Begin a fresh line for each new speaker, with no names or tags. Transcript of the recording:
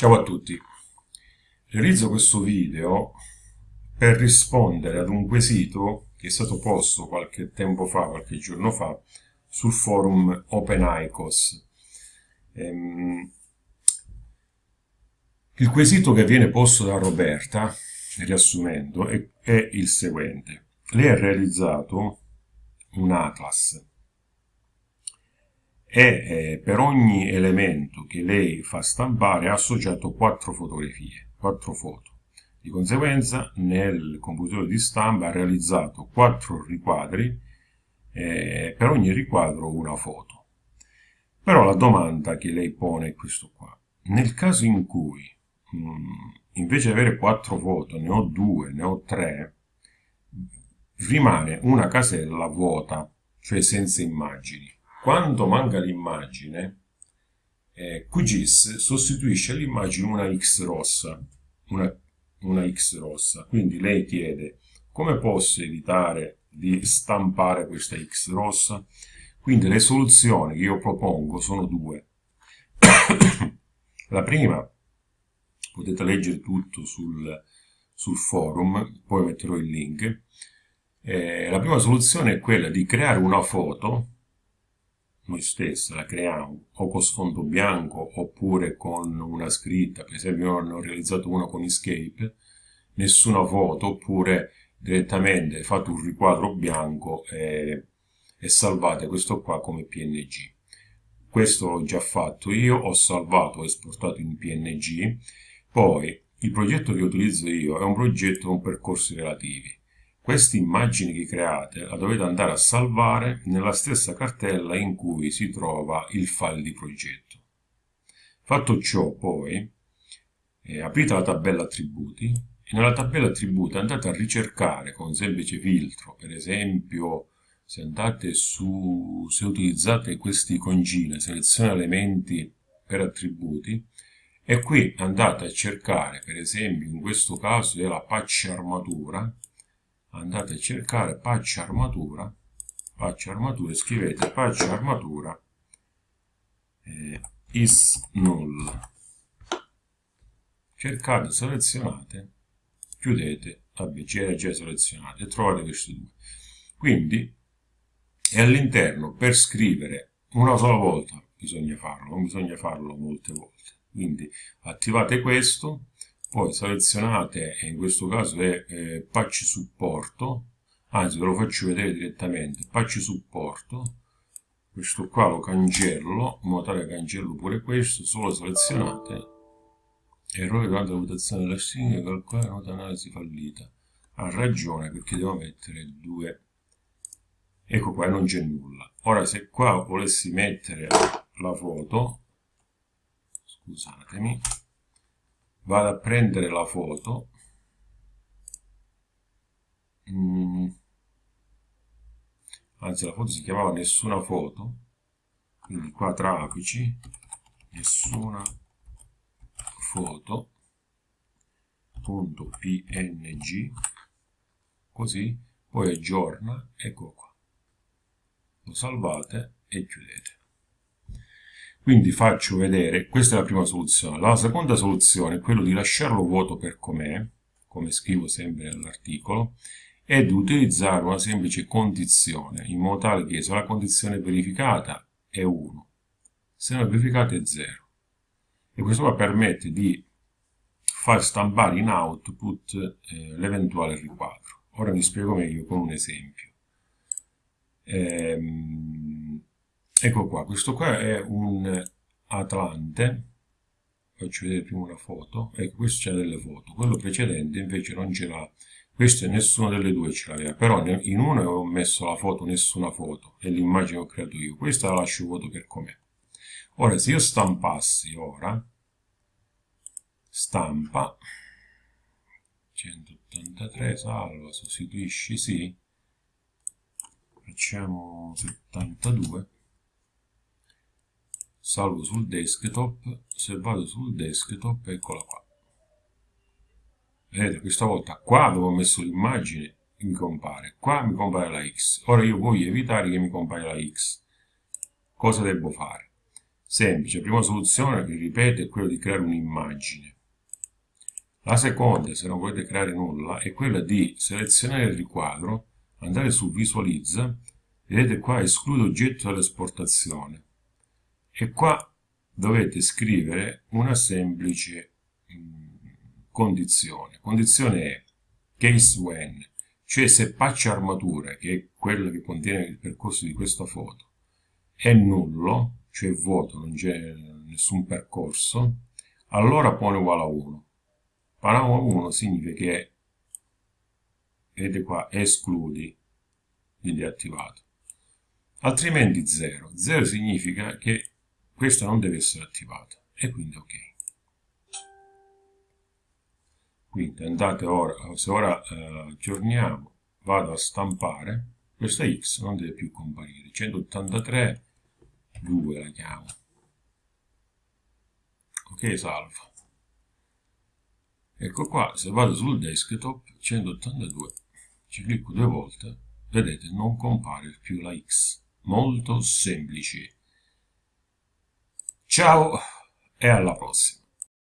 Ciao a tutti, realizzo questo video per rispondere ad un quesito che è stato posto qualche tempo fa, qualche giorno fa, sul forum OpenICOS. Ehm, il quesito che viene posto da Roberta, riassumendo, è, è il seguente. Lei ha realizzato un atlas e eh, per ogni elemento che lei fa stampare ha associato quattro fotografie, quattro foto. Di conseguenza nel computer di stampa ha realizzato quattro riquadri, eh, per ogni riquadro una foto. Però la domanda che lei pone è questo qua. Nel caso in cui mh, mm, invece di avere quattro foto ne ho due, ne ho tre, rimane una casella vuota, cioè senza immagini. Quando manca l'immagine, eh, QGIS sostituisce all'immagine una X rossa, una, una X rossa. Quindi lei chiede come posso evitare di stampare questa X rossa? Quindi le soluzioni che io propongo sono due. La prima, potete leggere tutto sul, sul forum, poi metterò il link. Eh, la prima soluzione è quella di creare una foto noi stessi la creiamo o con sfondo bianco oppure con una scritta, per esempio io ne ho realizzato una con Escape, nessuna foto oppure direttamente fate un riquadro bianco e, e salvate questo qua come PNG. Questo l'ho già fatto io, ho salvato e esportato in PNG, poi il progetto che utilizzo io è un progetto con percorsi relativi queste immagini che create la dovete andare a salvare nella stessa cartella in cui si trova il file di progetto. Fatto ciò poi, eh, aprite la tabella attributi e nella tabella attributi andate a ricercare con semplice filtro, per esempio se andate su, se utilizzate questi concine, seleziona elementi per attributi, e qui andate a cercare, per esempio in questo caso della patch armatura, andate a cercare patch armatura patch armatura scrivete patch armatura eh, is null cercate selezionate chiudete vabbè c'era già selezionate e trovate questi due. Quindi e all'interno per scrivere una sola volta bisogna farlo non bisogna farlo molte volte. Quindi attivate questo poi selezionate in questo caso è eh, patch supporto. Anzi ve lo faccio vedere direttamente. Patch supporto. Questo qua lo cancello in modo tale cancello pure questo solo selezionate. Errore durante la votazione della stringa calcolare nota analisi fallita. Ha ragione perché devo mettere due. Ecco qua non c'è nulla. Ora se qua volessi mettere la foto scusatemi vado a prendere la foto. Mm. anzi la foto si chiamava nessuna foto quindi qua tra apici. Nessuna foto punto png così poi aggiorna ecco qua. Lo salvate e chiudete quindi faccio vedere, questa è la prima soluzione. La seconda soluzione è quella di lasciarlo vuoto per com'è, come scrivo sempre nell'articolo, e di utilizzare una semplice condizione, in modo tale che se la condizione verificata è 1, se non verificata è 0. E questo qua permette di far stampare in output eh, l'eventuale riquadro. Ora mi spiego meglio con un esempio. Ehm, ecco qua questo qua è un atlante. Faccio vedere prima una foto. Ecco questo c'è delle foto. Quello precedente invece non ce l'ha. Questo nessuna delle due ce l'aveva. Però in uno ho messo la foto nessuna foto. E l'immagine che ho creato io. Questa la lascio vuoto per com'è. Ora se io stampassi ora stampa 183 salva sostituisci sì. Facciamo 72 salvo sul desktop se vado sul desktop eccola qua vedete questa volta qua dove ho messo l'immagine mi compare qua mi compare la x ora io voglio evitare che mi compaia la x cosa devo fare semplice. Prima soluzione, vi ripeto, è quella di creare un'immagine. La seconda, se non volete creare nulla, è quella di selezionare il riquadro, andare su visualizza, vedete qua esclude oggetto dall'esportazione e qua dovete scrivere una semplice mm, condizione. Condizione è case when, cioè se patch armatura, che è quella che contiene il percorso di questa foto, è nullo, cioè vuoto, non c'è nessun percorso, allora pone uguale a 1. Parametro 1 significa che, vedete qua, escludi, quindi è attivato. Altrimenti 0. 0 significa che questo non deve essere attivato e quindi ok. Quindi andate ora, se ora eh, aggiorniamo, vado a stampare, questa x non deve più comparire, 183, 2 la chiamo. Ok, salva. Ecco qua, se vado sul desktop, 182, ci clicco due volte, vedete, non compare più la X. Molto semplice. Ciao e alla prossima.